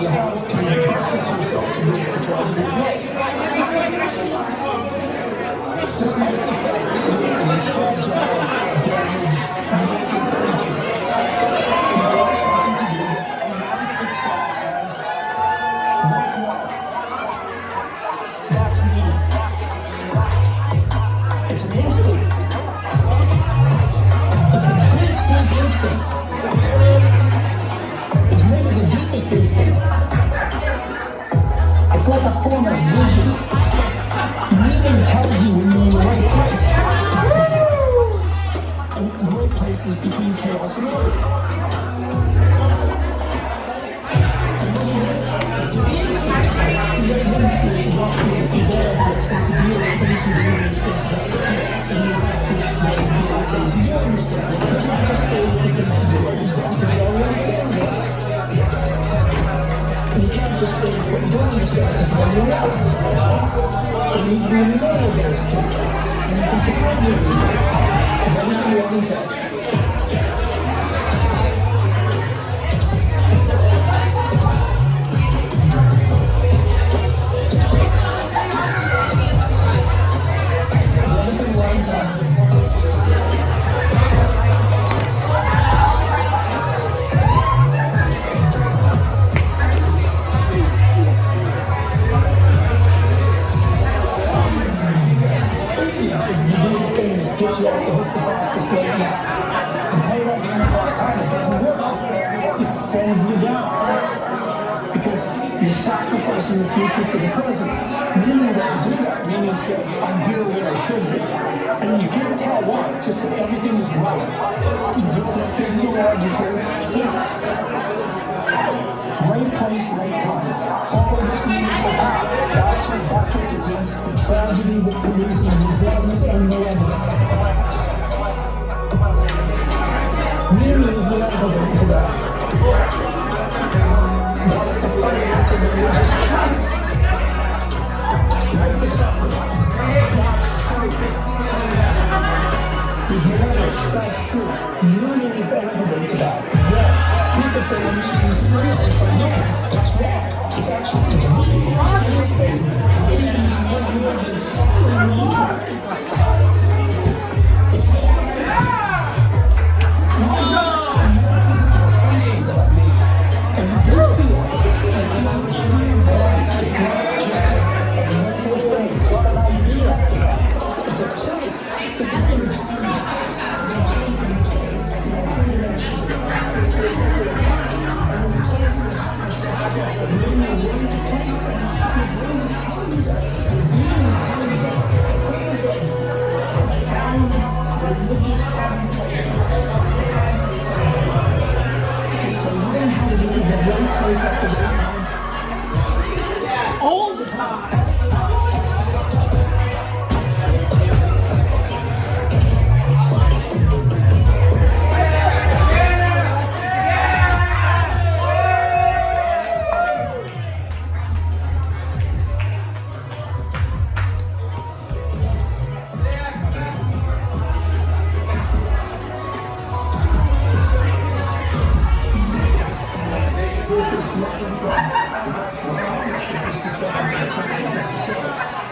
you have to purchase yourself against the tragedy of life. Despite It's like a form of vision. Meaning tells you when you're in the right place. And the right place is between chaos and order. Just don't understand because then you're right. You need to be the those two. And you can take one with you. Because everything you want sends you down. Because you're sacrificing the future for the present. Meaning doesn't do that. Meaning says, I'm here when I should be. And you can't tell why, just that everything is right. You get this physiological sense. Right place, right time. Follow this meaningful path. That's your buttress against the tragedy that produces resentment and malevolence. Meaning is the antidote to that. That's the fight after the religious truth. Life is suffering. That's true. There's malevolence. That's true. Meaning is the antidote to that. Yes. People say the meaning is real. It's like, no, that's wrong. It's actually the meaning is. Meaning is what you are is suffering you.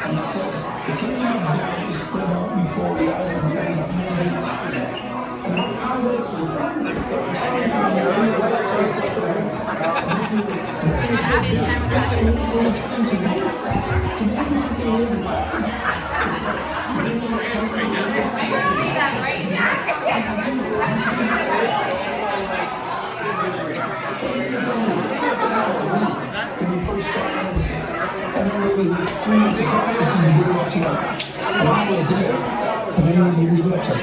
And it says, the kingdom of God is spread out before the eyes of men that no man can see. Coming from the practicing, you it up to an hour a day. And then you do it to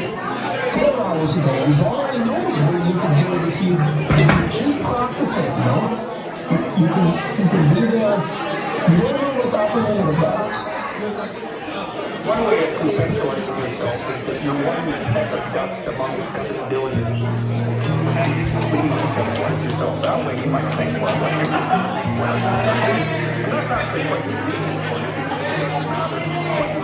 12 hours a day. God only knows where you can do it if you, if you keep practicing, you know? You, can, you can be there, what that will about. One way of conceptualizing yourself is that you're one speck of dust among seven billion. And when you conceptualize yourself that way, you might think, well, what difference does it make what I say? And that's actually quite convenient